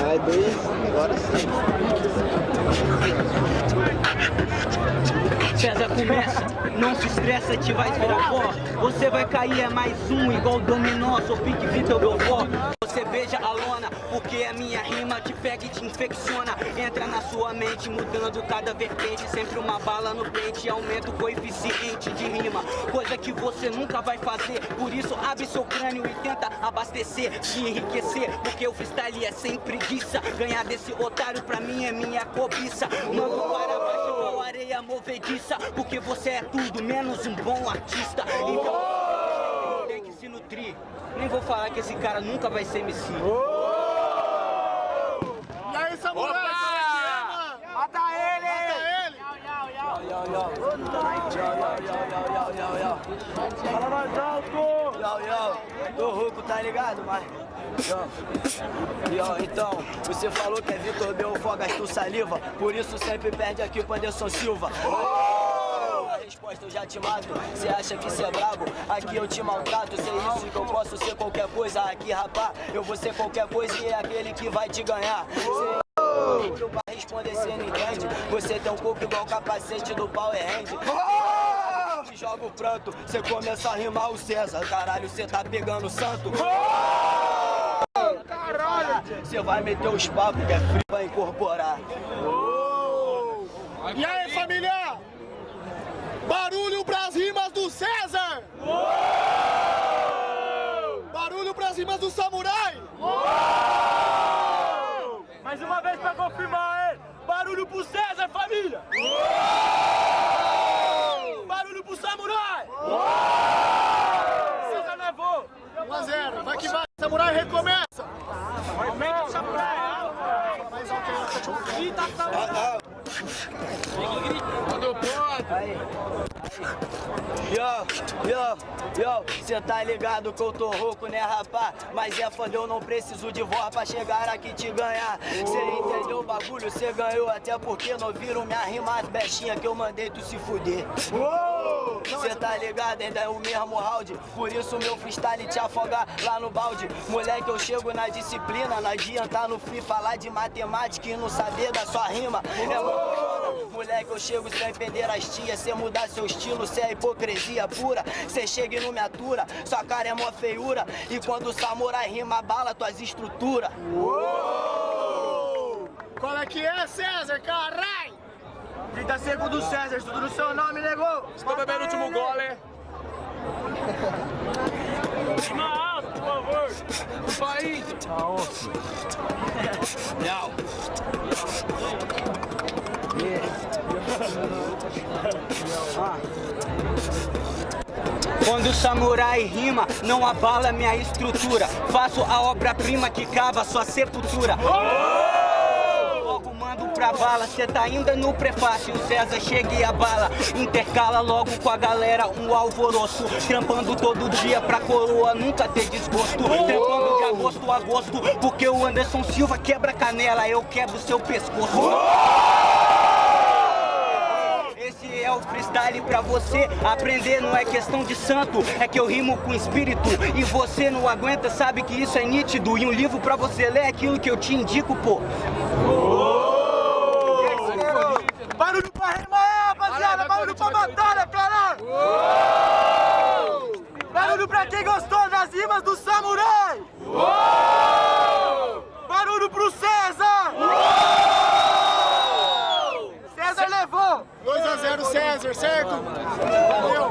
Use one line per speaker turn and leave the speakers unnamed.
Vai, dois, agora sim.
César começa, não se estressa, te vai virar pó Você vai cair, é mais um, igual dominó Sou pique Vitor Belfort Beija a lona, porque a minha rima te pega e te infecciona. Entra na sua mente, mudando cada vertente. Sempre uma bala no pente, aumenta o coeficiente de rima. Coisa que você nunca vai fazer. Por isso abre seu crânio e tenta abastecer Se enriquecer, porque o freestyle é sem preguiça. Ganhar desse otário pra mim é minha cobiça. Mando para baixo igual areia movediça. Porque você é tudo menos um bom artista. Então nutrir Nem vou falar que esse cara nunca vai ser MC
E aí, samurai? Mata ele!
Fala mais alto! Yo, yo, tô rouco, tá ligado, mas... Yo, yo, então, você falou que é Vitor Belfort, gastou saliva Por isso sempre perde aqui pro Anderson Silva. A resposta eu já te mato, cê acha que cê é brabo? Aqui eu te maltrato, cê é isso que eu posso ser qualquer coisa. Aqui rapá, eu vou ser qualquer coisa e é aquele que vai te ganhar. Cê Pra responder cê não entende. Você tem um corpo igual o capacete do Power Hand Te joga o pranto, cê começa a rimar o César. Caralho, cê tá pegando o santo Caralho! Cê vai meter os papos que é frio pra incorporar.
E aí, família? Barulho pras rimas do César! Rimas do Samurai!
Mais uma vez pra confirmar, hein? Barulho pro César, família! Barulho pro Samurai! César levou!
1 a 0, vai que vai, Samurai recomeça!
Aumenta o Samurai! Grita, Samurai! Quando pode!
Aí, Yo, yo, yo, cê tá ligado que eu tô rouco, né, rapá? Mas é foda, eu não preciso de voz pra chegar aqui te ganhar. Cê entendeu o bagulho, cê ganhou, até porque não viram minha rima as bestinhas que eu mandei tu se fuder. Cê tá ligado, ainda é o mesmo round, por isso meu freestyle te afogar lá no balde. Moleque, eu chego na disciplina, não adianta no free falar de matemática e não saber da sua rima. É. Moleque, eu chego sem perder as tias, cê mudar seu estilo, cê é hipocrisia pura. Cê chega e não me atura, sua cara é mó feiura. E quando o samurai rima, bala tuas estruturas.
Qual é que é, César, carai?
30 segundos, César, tudo no seu nome, negou!
Estou bebendo o último gole.
Rima alto, por favor!
O país. Não.
Quando o samurai rima, não abala minha estrutura. Faço a obra-prima que cava sua sepultura. Logo mando pra bala, cê tá ainda no prefácio. César chega e abala Intercala logo com a galera um alvoroço. Trampando todo dia pra coroa nunca ter desgosto. Trampando de agosto a agosto Porque o Anderson Silva quebra canela Eu quebro seu pescoço o freestyle pra você aprender, não é questão de santo É que eu rimo com espírito e você não aguenta, sabe que isso é nítido E um livro pra você ler é aquilo que eu te indico, pô
Barulho pra rimar, é, rapaziada! Barulho pra batalha, caralho! Barulho pra quem gostou das rimas do Samurai! Barulho pro César! César levou!
2 a 0, César, certo? Valeu!